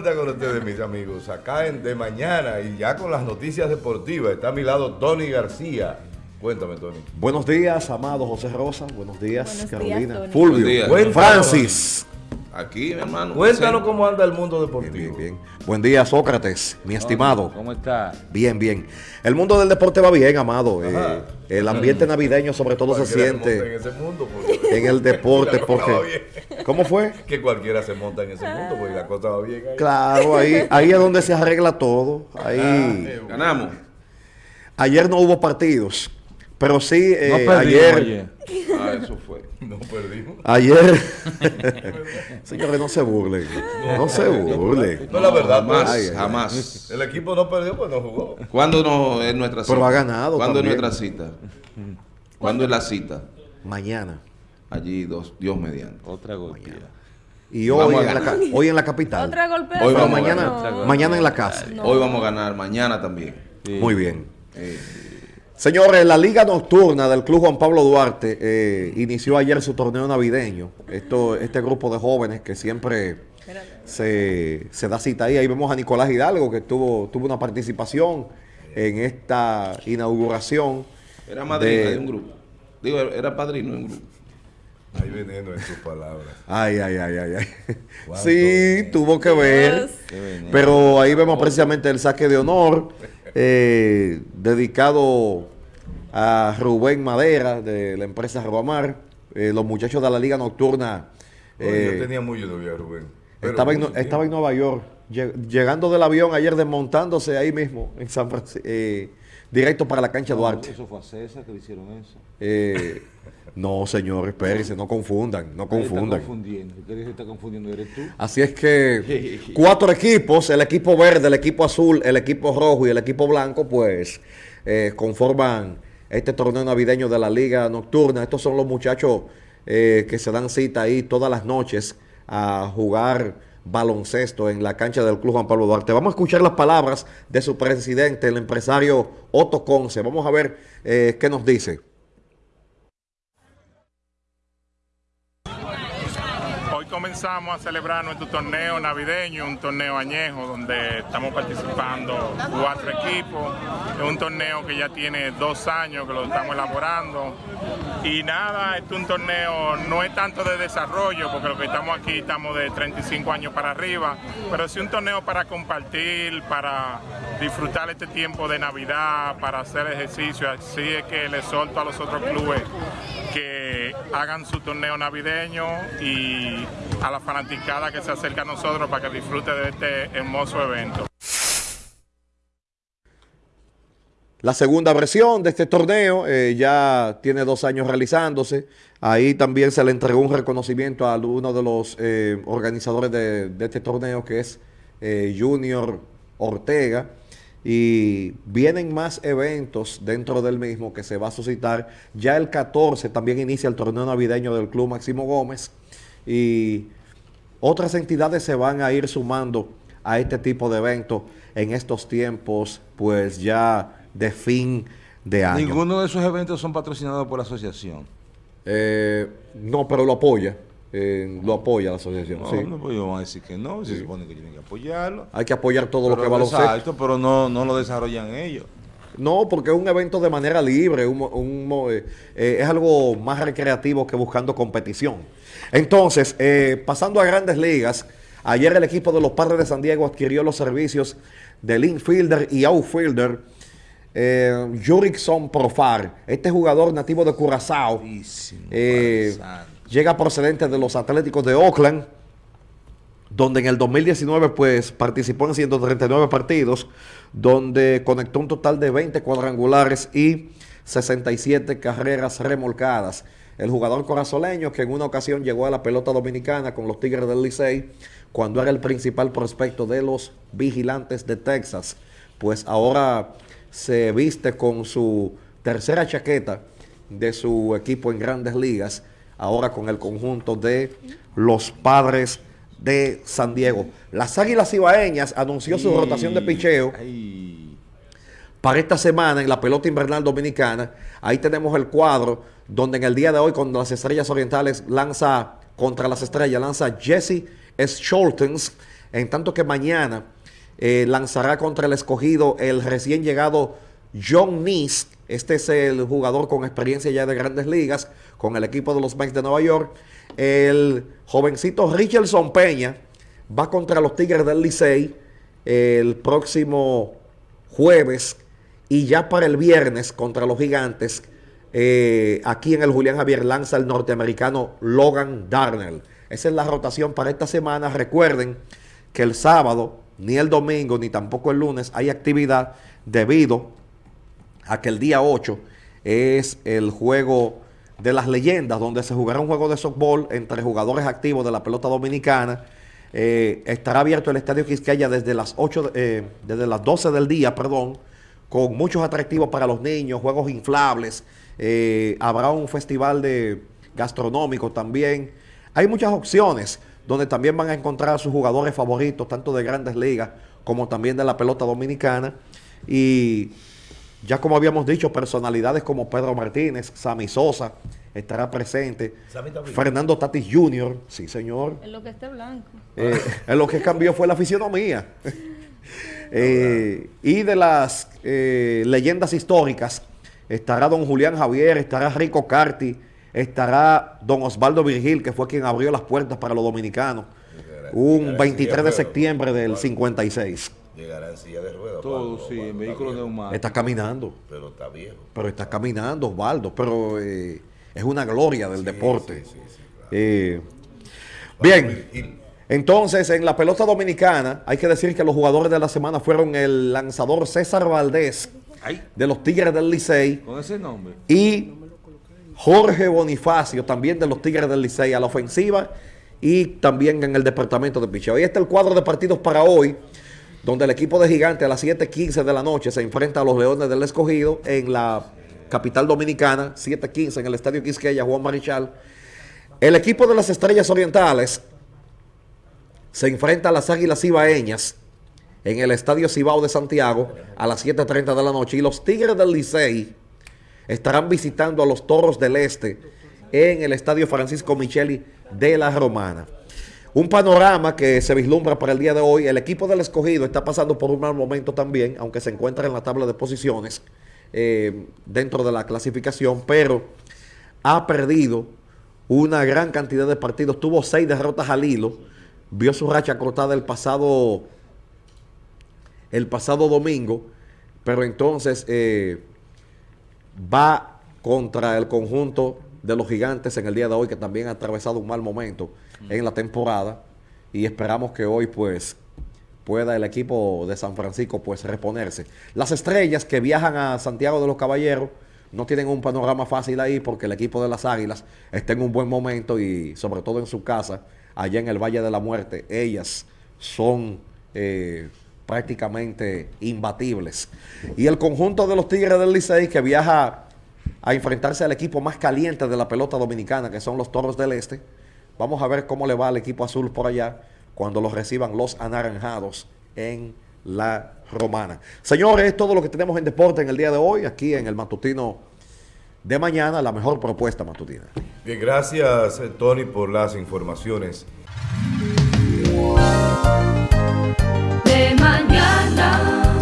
vuelta con ustedes, mis amigos. Acá en De Mañana y ya con las noticias deportivas. Está a mi lado Tony García. Cuéntame, Tony. Buenos días, amado José Rosa. Buenos días, Buenos Carolina. días. Fulvio. Buenos días. Cuéntanos, Francis. Aquí, mi hermano. Cuéntanos cómo anda el mundo Bien, deportivo. bien, bien. Buen día, Sócrates, mi estimado. ¿Cómo está? Bien, bien. El mundo del deporte va bien, amado. Eh, el ambiente navideño sobre todo se En siente ese mundo. porque- en el deporte porque... ¿Cómo fue? Que cualquiera se monta en ese mundo porque la cosa va bien ahí. Claro, ahí, ahí es donde se arregla todo. Ahí. Eh, Ganamos. Ayer no hubo partidos, pero sí eh, No perdimos ayer... ayer. Ah, eso fue. No perdimos. Ayer, señores, no se burlen, no se burlen. No, la verdad, jamás, pues, Ay, ay, jamás. el equipo no perdió, pues no jugó. ¿Cuándo no es nuestra cita? Pero ha ganado ¿Cuándo es nuestra cita? ¿Cuándo es la cita? Mañana Allí, dos, Dios mediante. Otra golpeada. y hoy en, la, hoy en la capital. Otra golpe. Hoy a mañana, ganar. mañana en la casa. Hoy vamos a ganar, mañana también. Sí. Muy bien. Eh, Señores, la Liga Nocturna del Club Juan Pablo Duarte eh, inició ayer su torneo navideño. Esto, este grupo de jóvenes que siempre se, se da cita ahí. Ahí vemos a Nicolás Hidalgo que tuvo, tuvo una participación en esta inauguración. era madrina de- de un grupo. Digo, era padrino de un grupo. Hay veneno en tus palabras. Ay, ay, ay, ay, ay. Sí, veneno. tuvo que ver. Pero ahí vemos precisamente el saque de honor eh, dedicado a Rubén Madera de la empresa Robamar. Eh, los muchachos de la Liga Nocturna Oye, eh, yo tenía mucho novia, Rubén. Estaba, en, estaba en. Nueva York, lle- llegando del avión ayer desmontándose ahí mismo en San Francisco, directo para la cancha Duarte. Eso fue a César que le hicieron eso. Eh, no, señor, espérense, no confundan, no Ahí Está confundan. confundiendo. ¿Qué dice que está confundiendo? ¿Eres tú? Así es que cuatro equipos, el equipo verde, el equipo azul, el equipo rojo y el equipo blanco, pues eh, conforman este torneo navideño de la Liga Nocturna. Estos son los muchachos eh, que se dan cita ahí todas las noches a jugar baloncesto en la cancha del Club Juan Pablo Duarte. Vamos a escuchar las palabras de su presidente, el empresario Otto Conce. Vamos a ver eh, qué nos dice. Comenzamos a celebrar nuestro torneo navideño, un torneo añejo donde estamos participando cuatro equipos. Es un torneo que ya tiene dos años que lo estamos elaborando. Y nada, este es un torneo, no es tanto de desarrollo, porque lo que estamos aquí estamos de 35 años para arriba, pero sí un torneo para compartir, para disfrutar este tiempo de Navidad, para hacer ejercicio. Así es que le solto a los otros clubes que hagan su torneo navideño y a la fanaticada que se acerca a nosotros para que disfrute de este hermoso evento. La segunda versión de este torneo eh, ya tiene dos años realizándose. Ahí también se le entregó un reconocimiento a uno de los eh, organizadores de, este torneo, que es eh, Junior Ortega. Y vienen más eventos dentro del mismo que se va a suscitar. Ya el 14 también inicia el torneo navideño del Club Máximo Gómez. Y otras entidades se van a ir sumando a este tipo de eventos en estos tiempos, pues ya de fin de año. Ninguno de esos eventos son patrocinados por la asociación. Eh, no, pero lo apoya. Eh, lo apoya la asociación. No, sí. no, pues ellos van a decir que no, se supone que tienen que apoyarlo. Hay que apoyar todo lo que va a Exacto, pero no, no lo desarrollan ellos. No, porque es un evento de manera libre, un eh, eh, es algo más recreativo que buscando competición. Entonces, pasando a grandes ligas, ayer el equipo de los Padres de San Diego adquirió los servicios del infielder y outfielder Jurickson Profar. Este jugador nativo de Curazao Llega procedente de los Atléticos de Oakland donde en el 2019 pues participó en 139 partidos, donde conectó un total de 20 cuadrangulares y 67 carreras remolcadas. El jugador corazoleño que en una ocasión llegó a la pelota dominicana con los Tigres del Licey cuando era el principal prospecto de los vigilantes de Texas, pues ahora se viste con su tercera chaqueta de su equipo en grandes ligas, ahora con el conjunto de los padres de San Diego. Las Águilas Ibaeñas anunció su rotación de picheo para esta semana en la pelota invernal dominicana. Ahí tenemos el cuadro donde en el día de hoy con las Estrellas Orientales lanza contra las Estrellas, lanza Jesse Scholtens. En tanto que mañana eh, lanzará contra el escogido el recién llegado John Nice. Este es el jugador con experiencia ya de grandes ligas con el equipo de los Mets de Nueva York. El jovencito Richardson Peña va contra los Tigres del Licey el próximo jueves y ya para el viernes contra los Gigantes. eh, aquí en el Julián Javier lanza el norteamericano Logan Darnell. Esa es la rotación para esta semana. Recuerden que el sábado, ni el domingo, ni tampoco el lunes hay actividad debido a que el día 8 es el juego de las leyendas, donde se jugará un juego de softball entre jugadores activos de la pelota dominicana. Eh, estará abierto el Estadio Quisqueya desde las 8, de- eh, desde las 12 del día, perdón, con muchos atractivos para los niños, juegos inflables. eh, habrá un festival de gastronómico también. Hay muchas opciones donde también van a encontrar a sus jugadores favoritos, tanto de grandes ligas como también de la pelota dominicana. Y ya como habíamos dicho, personalidades como Pedro Martínez, Sammy Sosa estará presente. Fernando Tatis Jr., sí señor. En lo que esté blanco. Eh, en lo que cambió fue la fisionomía. Eh, y de las eh, leyendas históricas, estará don Julián Javier, estará Rico Carti, estará don Osvaldo Virgil, que fue quien abrió las puertas para los dominicanos, un 23 de septiembre del 56. Llegará en silla de ruedas. Todo, Osvaldo, sí, Osvaldo, en viejo, neumáticos. Está caminando, Pero está viejo. pero está caminando Osvaldo, pero eh, es una gloria del deporte. Sí, sí, sí, claro. Eh, bien. Entonces, en la pelota dominicana, hay que decir que los jugadores de la semana fueron el lanzador César Valdés Ay, de los Tigres del Licey con ese nombre. y Jorge Bonifacio, también de los Tigres del Licey, a la ofensiva y también en el departamento de picheo. Ahí está el cuadro de partidos para hoy, donde el equipo de Gigante a las 7:15 de la noche se enfrenta a los Leones del Escogido en la capital dominicana, 7:15 en el Estadio Quisqueya, Juan Marichal. El equipo de las Estrellas Orientales se enfrenta a las Águilas Ibaeñas en el Estadio Cibao de Santiago a las 7.30 de la noche. Y los Tigres del Licey estarán visitando a los Toros del Este en el Estadio Francisco Micheli de la Romana. Un panorama que se vislumbra para el día de hoy. El equipo del escogido está pasando por un mal momento también, aunque se encuentra en la tabla de posiciones eh, dentro de la clasificación, pero ha perdido una gran cantidad de partidos. Tuvo seis derrotas al hilo. Vio su racha cortada el pasado, el pasado domingo, pero entonces eh, va contra el conjunto de los gigantes en el día de hoy, que también ha atravesado un mal momento en la temporada. Y esperamos que hoy, pues, pueda el equipo de San Francisco, pues, reponerse. Las estrellas que viajan a Santiago de los Caballeros no tienen un panorama fácil ahí porque el equipo de las Águilas está en un buen momento y, sobre todo en su casa, allá en el Valle de la Muerte, ellas son eh, prácticamente imbatibles. Y el conjunto de los Tigres del Licey que viaja a enfrentarse al equipo más caliente de la pelota dominicana, que son los Toros del Este. Vamos a ver cómo le va al equipo azul por allá cuando los reciban los anaranjados en la romana. Señores, es todo lo que tenemos en deporte en el día de hoy, aquí en el matutino de mañana, la mejor propuesta matutina. Bien, gracias Tony por las informaciones.